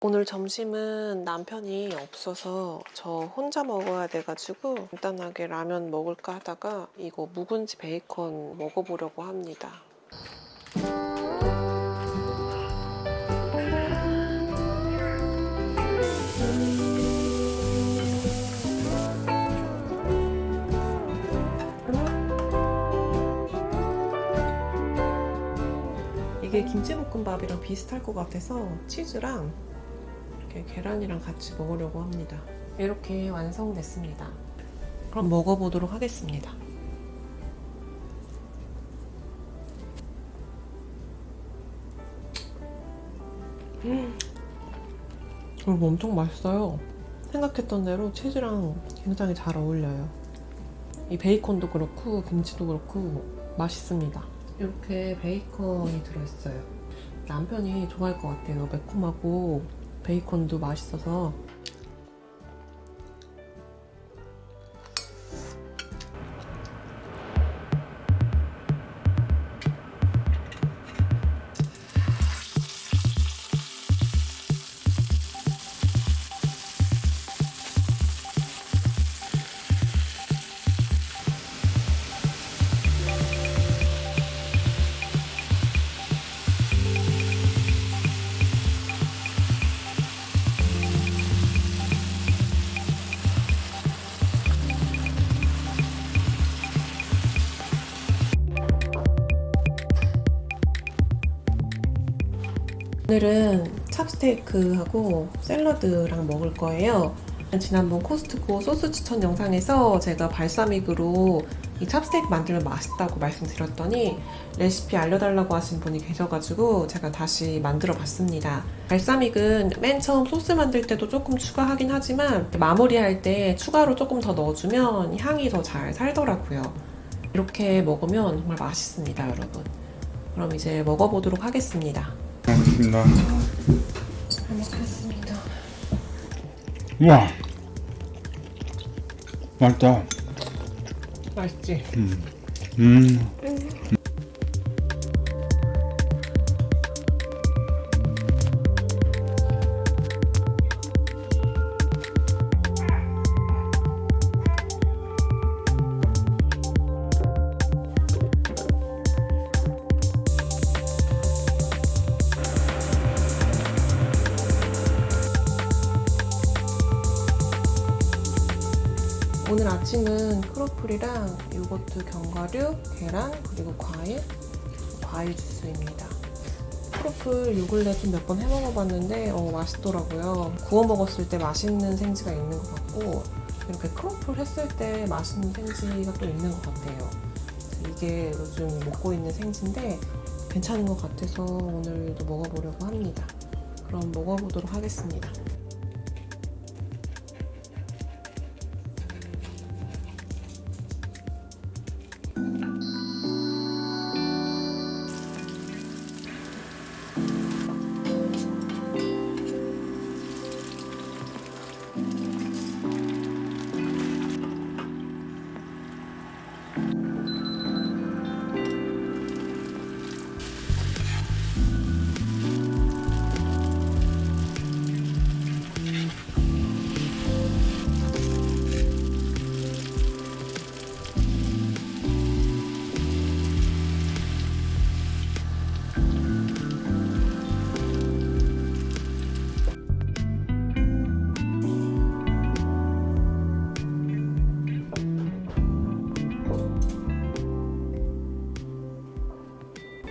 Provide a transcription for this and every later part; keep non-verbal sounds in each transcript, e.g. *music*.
오늘 점심은 남편이 없어서 저 혼자 먹어야 돼가지고 간단하게 라면 먹을까 하다가 이거 묵은지 베이컨 먹어보려고 합니다. 이게 김치볶음밥이랑 비슷할 것 같아서 치즈랑 이렇게 계란이랑 같이 먹으려고 합니다. 이렇게 완성됐습니다. 그럼 먹어보도록 하겠습니다. 음, 이거 엄청 맛있어요. 생각했던 대로 치즈랑 굉장히 잘 어울려요. 이 베이컨도 그렇고 김치도 그렇고 맛있습니다. 이렇게 베이컨이 들어있어요. 남편이 좋아할 것 같아요. 매콤하고 베이컨도 맛있어서 오늘은 찹스테이크하고 샐러드랑 먹을 거예요. 지난번 코스트코 소스 추천 영상에서 제가 발사믹으로 이 찹스테이크 만들면 맛있다고 말씀드렸더니 레시피 알려달라고 하신 분이 계셔가지고 제가 다시 만들어 봤습니다. 발사믹은 맨 처음 소스 만들 때도 조금 추가하긴 하지만 마무리할 때 추가로 조금 더 넣어주면 향이 더 잘 살더라고요. 이렇게 먹으면 정말 맛있습니다, 여러분. 그럼 이제 먹어보도록 하겠습니다. 알겠습니다. 잘 먹겠습니다. 우와. 맛있다. 맛있지? 음. 음. 크로플이랑 요거트 견과류, 계란, 그리고 과일, 과일 주스입니다. 크로플 요 근래 좀 몇 번 해먹어봤는데 어, 맛있더라고요. 구워 먹었을 때 맛있는 생지가 있는 것 같고 이렇게 크로플 했을 때 맛있는 생지가 또 있는 것 같아요. 이게 요즘 먹고 있는 생지인데 괜찮은 것 같아서 오늘도 먹어보려고 합니다. 그럼 먹어보도록 하겠습니다.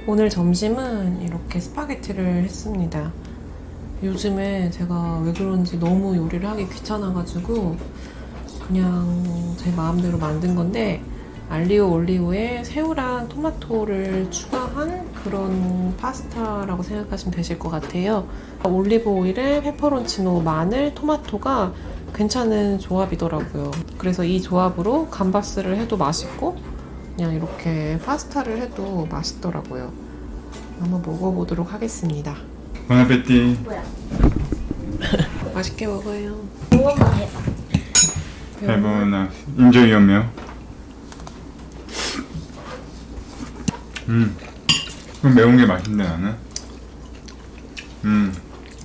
오늘 점심은 이렇게 스파게티를 했습니다. 요즘에 제가 왜 그런지 너무 요리를 하기 귀찮아가지고 그냥 제 마음대로 만든 건데 알리오 올리오에 새우랑 토마토를 추가한 그런 파스타라고 생각하시면 되실 것 같아요. 올리브 오일에 페퍼론치노, 마늘, 토마토가 괜찮은 조합이더라고요. 그래서 이 조합으로 감바스를 해도 맛있고 그냥 이렇게 파스타를 해도 맛있더라고요. 한번 먹어보도록 하겠습니다. 보나페티. 뭐야? *laughs* 맛있게 먹어요. 무언가 해봐. 해보나. 인조이 염요. 음. 좀 매운 게 맛있네 나는. 음.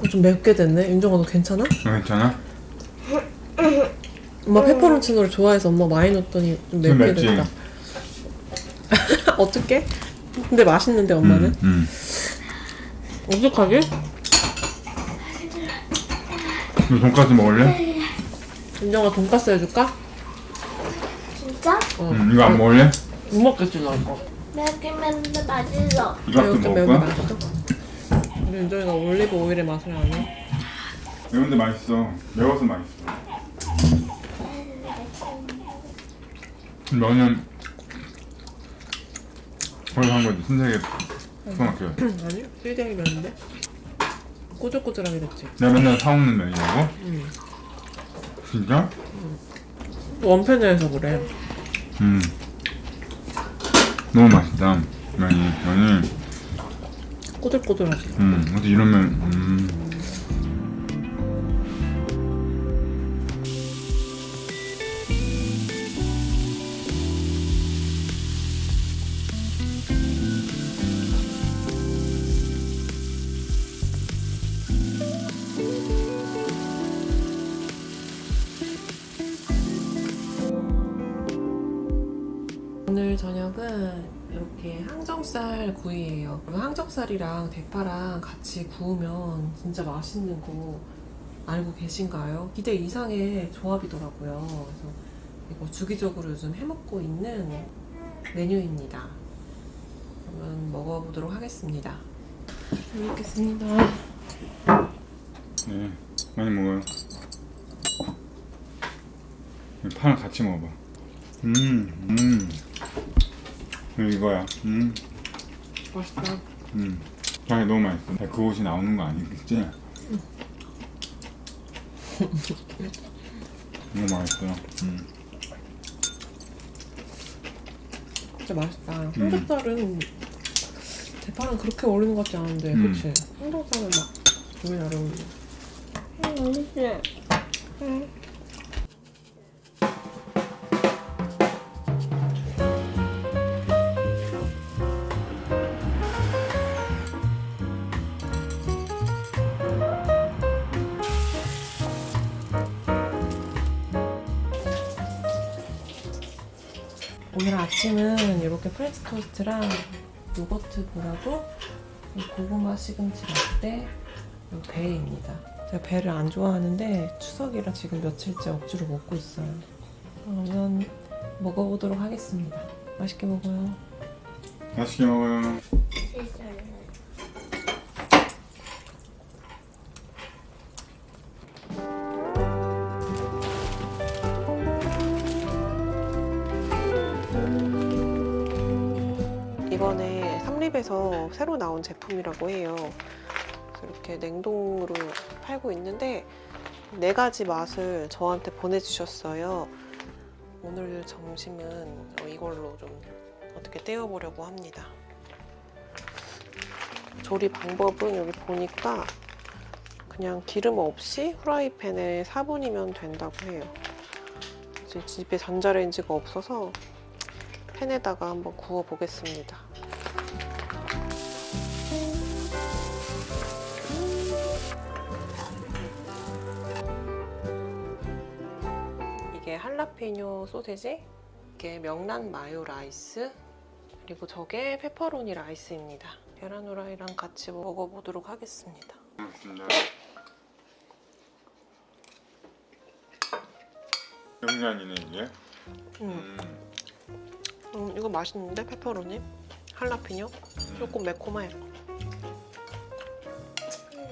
어, 좀 맵게 됐네. 윤정아 너 괜찮아? 어, 괜찮아? 엄마 페퍼론치노를 좋아해서 엄마 많이 넣었더니 좀좀 맵게? 됐다. 어떻게? 근데 맛있는데 엄마는? 음, 음. 어떡하지? 너 돈까스 먹을래? 윤정아 돈까스 해줄까? 진짜? 어. 음, 이거 안 먹을래? 못 먹겠지 나 이거. 맵긴 맵는데 맛있어. 이것도 매우 좀 먹을 매운 게 거야? 맛있어? 우리 윤정이가 올리브 오일의 맛을 아네. 매운데 맛있어. 매워서 맛있어. 너는 거기서 한 거지 신세계 슈퍼마켓. 아니 실장이 면인데 꼬들꼬들하게 됐지. 내가 맨날 사오는 면이라고? 응. 진짜? 원팬에서 그래. 음. 너무 맛있다. 면이 면이. 꼬들꼬들하지. 음. 어디 이런 면. 음. 저녁은 이렇게 항정살 구이예요. 항정살이랑 대파랑 같이 구우면 진짜 맛있는 거 알고 계신가요? 기대 이상의 조합이더라고요. 그래서 이거 주기적으로 요즘 해먹고 있는 메뉴입니다. 그러면 먹어보도록 하겠습니다. 잘 먹겠습니다. 네. 많이 먹어요. 이 파랑 같이 먹어봐. 음. 음. 이거야. 음. 맛있다. 음. 장이 너무 맛있어. 그 옷이 나오는 거 아니겠지? *laughs* 너무 맛있어. 음. 진짜 맛있다. 항정살은 대파랑 그렇게 어울리는 것 같지 않은데, 음. 그치? 항정살은 막 너무 잘 어울리네. 응, 맛있어. 오늘 아침은 이렇게 프렌치 토스트랑 요거트 이 고구마 시금치 라떼 이 배입니다. 제가 배를 안 좋아하는데 추석이라 지금 며칠째 억지로 먹고 있어요. 그러면 먹어보도록 하겠습니다. 맛있게 먹어요. 맛있게 먹어요. 삼립에서 새로 나온 제품이라고 해요. 이렇게 냉동으로 팔고 있는데 네 가지 맛을 저한테 보내주셨어요. 오늘 점심은 이걸로 좀 어떻게 때워보려고 합니다. 조리 방법은 여기 보니까 그냥 기름 없이 후라이팬에 4분이면 된다고 해요. 집에 전자레인지가 없어서 팬에다가 한번 구워 보겠습니다. 할라피뇨 소세지, 이게 명란 마요 라이스, 그리고 저게 페퍼로니 라이스입니다. 계란 후라이랑 같이 먹어보도록 하겠습니다. 고맙습니다. 영란이네 이게. 음, 음. 음, 이거 맛있는데 페퍼로니? 할라피뇨? 조금 매콤해.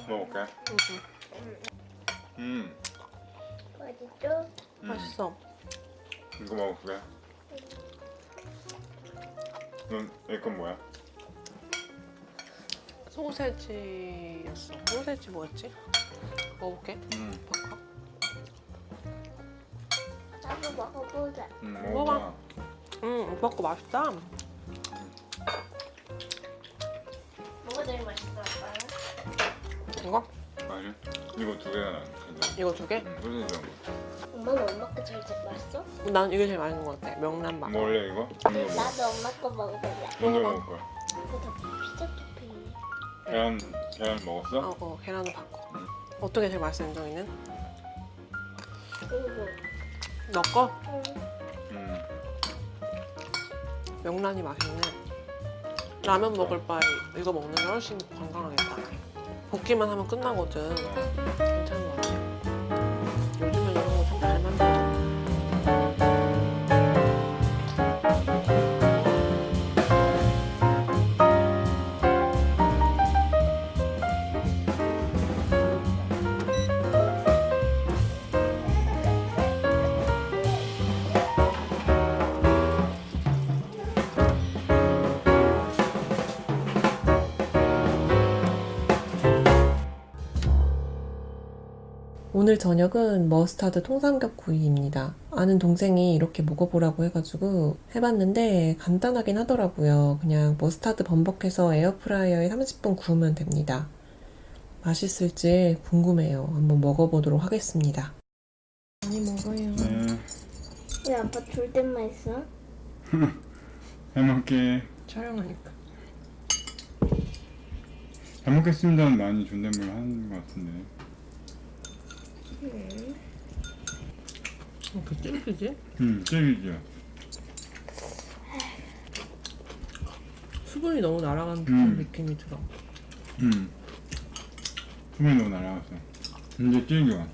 먹어볼게. 음, 음. 맛있죠? 음. 맛있어. 이거 먹어볼게. 넌 이건 뭐야? 소세지였어. 소세지 뭐였지? 먹어볼게. 음. 바꿔. 나도 먹어보자. 음, 먹어봐. 먹어봐. 음, 오빠 거 맛있다. 뭐가 제일 맛있어, 아빠는? 이거? 아니 이거 두 개가 나. 가져. 이거 두 개? 음, 소세지 먹어. 엄마는 엄마 거 제일 맛있어? 난 이게 제일 맛있는 것 같아. 명란 맛. 먹을래 이거? 이거 먹어. 나도 엄마 거 먹어볼래. 먼저 먹을 거야. 이거 다 피자 토핑이네. 계란 계란 먹었어? 어, 어, 계란을 바꿔. 음. 어떤 게 제일 맛있어 윤정이는? 이거. 너 거? 응. 음. 명란이 맛있네. 라면 먹을 바에 이거 먹는 게 훨씬 건강하겠다. 볶기만 하면 끝나거든. 오늘 저녁은 머스타드 통삼겹 구이입니다. 아는 동생이 이렇게 먹어보라고 해가지고 해봤는데 간단하긴 하더라고요. 그냥 머스타드 범벅해서 에어프라이어에 30분 구우면 됩니다. 맛있을지 궁금해요. 한번 먹어보도록 하겠습니다. 많이 먹어요. 네. 왜 아빠 줄 때만 있어? *laughs* 잘 먹게. 촬영하니까. 잘 먹겠습니다는 많이 존댓말 하는 것 같은데. 이렇게 찔기지? 음, 찔기죠. 수분이 너무 날아가는 듯한 음. 느낌이 들어. 음. 수분이 너무 날아갔어. 근데 찔겨.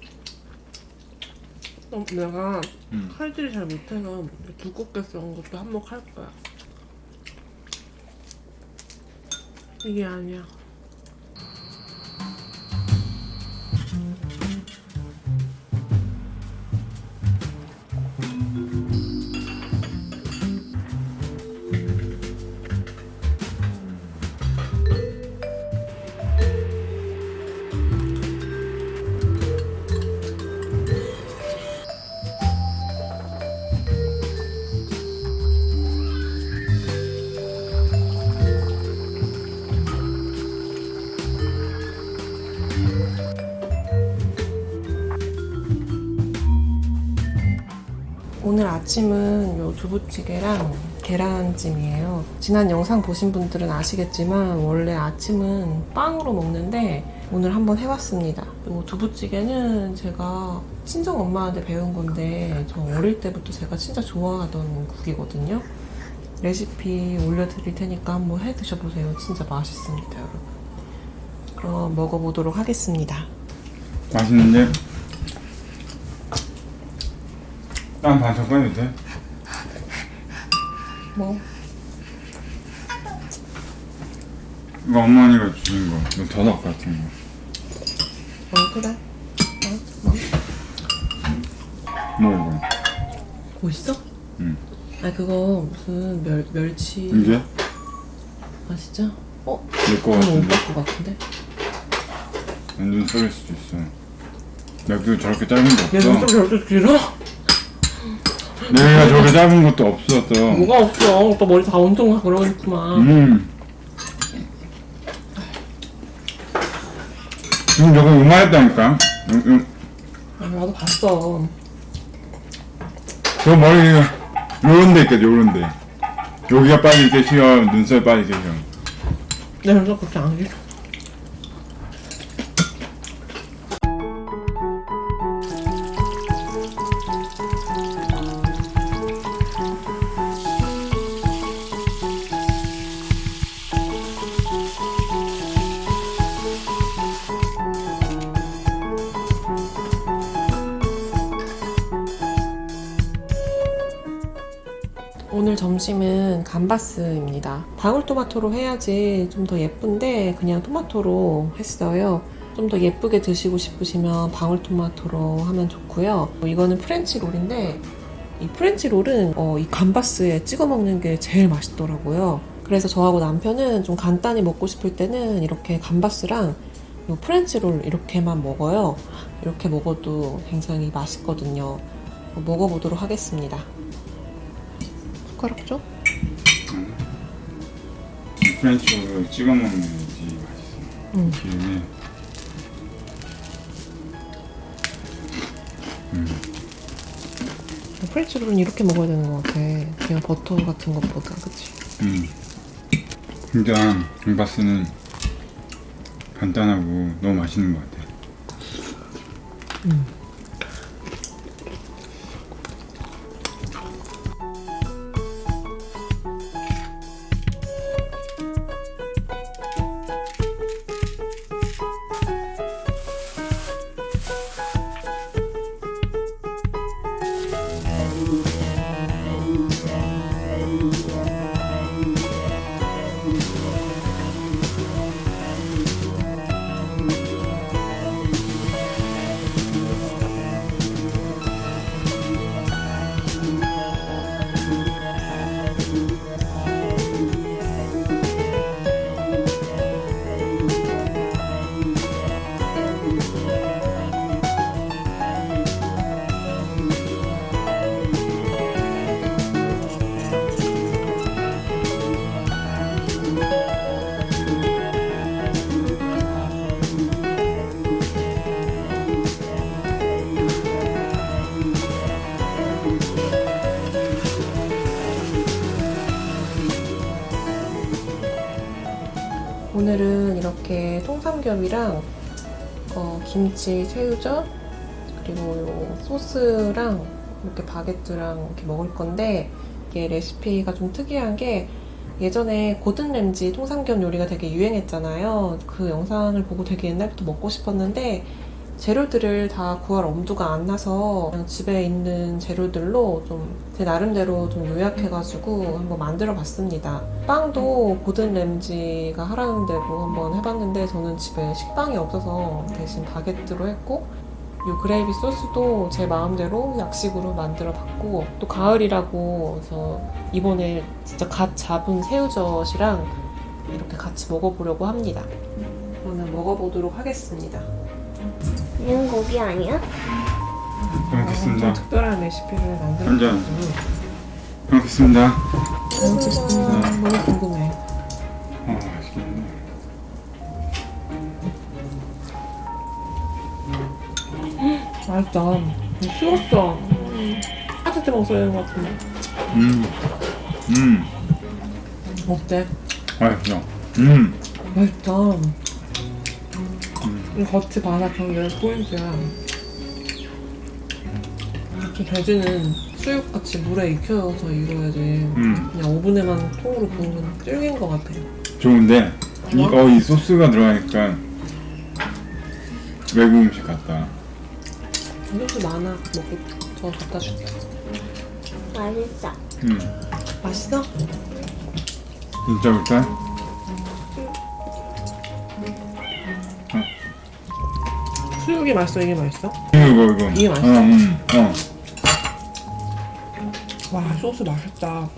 어, 내가 음. 칼질이 잘 못해서 두껍게 썬 것도 한몫할 거야. 이게 아니야. 아침은 요 두부찌개랑 계란찜이에요. 지난 영상 보신 분들은 아시겠지만 원래 아침은 빵으로 먹는데 오늘 한번 해봤습니다. 요 두부찌개는 제가 친정 엄마한테 배운 건데 저 어릴 때부터 제가 진짜 좋아하던 국이거든요. 레시피 올려드릴 테니까 한번 해 드셔보세요. 진짜 맛있습니다, 여러분. 그럼 먹어보도록 하겠습니다. 맛있는데? 땀 반짝 꺼내도 돼? 뭐? 이거 어머니가 주신 거. 이거 더덕 같은 거. 어, 그래. 어, 뭐? 뭐 이거? 뭐 있어? 응. 아 그거 무슨 멸 멸치 이게? 아 진짜? 어? 내거 같은데? 오빠 거 같은데? 완전 썩일 수도 있어. 내가 저렇게 짧은 거얘 눈썹 없어. 저렇게 길어? 내가 저렇게 짧은 것도 없었어. 뭐가 없어 오빠 머리 다 엄청 그러겠구만 음. 지금 저거 요만했다니까. 음, 음. 아, 나도 봤어 저 머리 요런 데 있겠지 요런 데. 여기가 빠질 때 쉬어. 눈썹 빠질 때 쉬어. 내 눈썹 그렇게 안 길어 감바스입니다. 방울토마토로 해야지 좀 더 예쁜데 그냥 토마토로 했어요. 좀 더 예쁘게 드시고 싶으시면 방울토마토로 하면 좋고요. 이거는 French roll인데 이 French roll은 어, 이 감바스에 찍어 먹는 게 제일 맛있더라고요. 그래서 저하고 남편은 좀 간단히 먹고 싶을 때는 이렇게 감바스랑 이 French roll 이렇게만 먹어요. 이렇게 먹어도 굉장히 맛있거든요. 먹어보도록 하겠습니다. 숟가락 줘? French roll 찍어 먹는 게 맛있어. 응. 기름에. French roll은 이렇게 먹어야 되는 것 같아. 그냥 버터 같은 것보다, 그치? 음. 진짜 감바스는 간단하고 너무 맛있는 것 같아. 오 늘 이렇게 통삼겹이랑 어, 김치, 새우젓 그리고 요 소스랑 이렇게 바게트랑 이렇게 먹을 건데 이게 레시피가 좀 특이한 게 예전에 고든 램지 통삼겹 요리가 되게 유행했잖아요. 그 영상을 보고 되게 옛날부터 먹고 싶었는데 재료들을 다 구할 엄두가 안 나서 그냥 집에 있는 재료들로 좀 제 나름대로 좀 요약해가지고 한번 만들어 봤습니다. 빵도 고든 램지가 하라는 대로 한번 해봤는데 저는 집에 식빵이 없어서 대신 바게트로 했고 요 그레이비 소스도 제 마음대로 약식으로 만들어 봤고 또 가을이라고 해서 이번에 진짜 갓 잡은 새우젓이랑 이렇게 같이 먹어보려고 합니다. 저는 먹어보도록 하겠습니다. 이건 고기 아니야? 잘 먹겠습니다. 좀 특별한 레시피를 한 잔. 만들어가지고 잘 먹겠습니다. 잘 먹겠습니다. 너무 궁금해. 어, 맛있겠네. 맛있다. 식었어. 따뜻해 먹어야 되는 것 같은데. 음, 음, 어때? 맛있어. 음, 맛있다. 이 겉이 바삭한 게 포인트야. 이렇게 돼지는 수육같이 물에 익혀서 익어야지. 음. 그냥 오븐에만 통으로 구우면 질긴 것 같아. 좋은데 이, 어, 이 소스가 들어가니까 외국 음식 같다. 소스 많아. 먹고 저 갖다 줄게. 맛있어. 음, 맛있어? 진짜 볼까? 수육이 맛있어? 이게 맛있어? 이거 이거. 이게 맛있어? 어, 음, 어. 와 소스 맛있다.